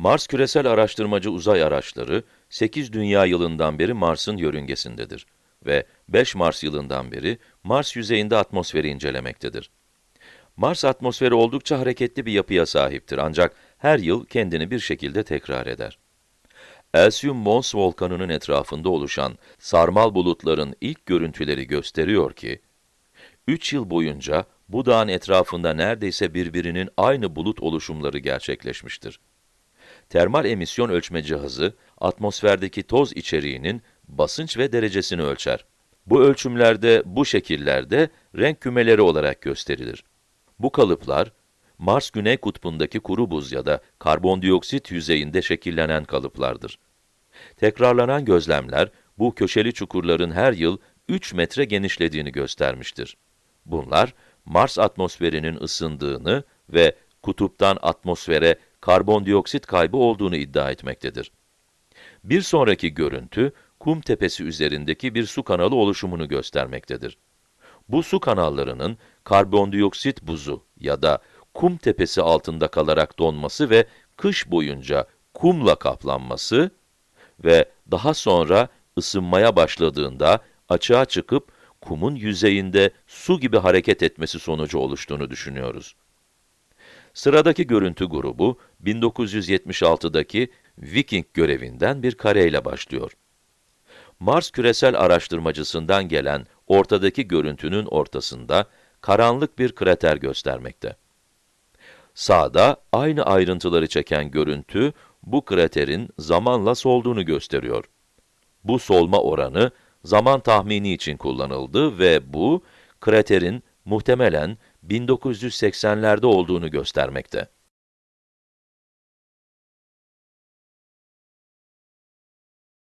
Mars küresel araştırmacı uzay araçları 8 dünya yılından beri Mars'ın yörüngesindedir ve 5 Mars yılından beri Mars yüzeyinde atmosferi incelemektedir. Mars atmosferi oldukça hareketli bir yapıya sahiptir ancak her yıl kendini bir şekilde tekrar eder. Elysium Mons volkanının etrafında oluşan sarmal bulutların ilk görüntüleri gösteriyor ki, 3 yıl boyunca bu dağın etrafında neredeyse birbirinin aynı bulut oluşumları gerçekleşmiştir. Termal emisyon ölçme cihazı, atmosferdeki toz içeriğinin basınç ve derecesini ölçer. Bu ölçümlerde, bu şekillerde renk kümeleri olarak gösterilir. Bu kalıplar, Mars Güney Kutbu'ndaki kuru buz ya da karbondioksit yüzeyinde şekillenen kalıplardır. Tekrarlanan gözlemler, bu köşeli çukurların her yıl 3 metre genişlediğini göstermiştir. Bunlar, Mars atmosferinin ısındığını ve kutuptan atmosfere karbondioksit kaybı olduğunu iddia etmektedir. Bir sonraki görüntü, kum tepesi üzerindeki bir su kanalı oluşumunu göstermektedir. Bu su kanallarının karbondioksit buzu ya da kum tepesi altında kalarak donması ve kış boyunca kumla kaplanması ve daha sonra ısınmaya başladığında açığa çıkıp kumun yüzeyinde su gibi hareket etmesi sonucu oluştuğunu düşünüyoruz. Sıradaki görüntü grubu, 1976'daki Viking görevinden bir kareyle başlıyor. Mars küresel araştırmacısından gelen ortadaki görüntünün ortasında karanlık bir krater göstermekte. Sağda aynı ayrıntıları çeken görüntü, bu kraterin zamanla solduğunu gösteriyor. Bu solma oranı, zaman tahmini için kullanıldı ve bu, kraterin muhtemelen 1980'lerde olduğunu göstermekte.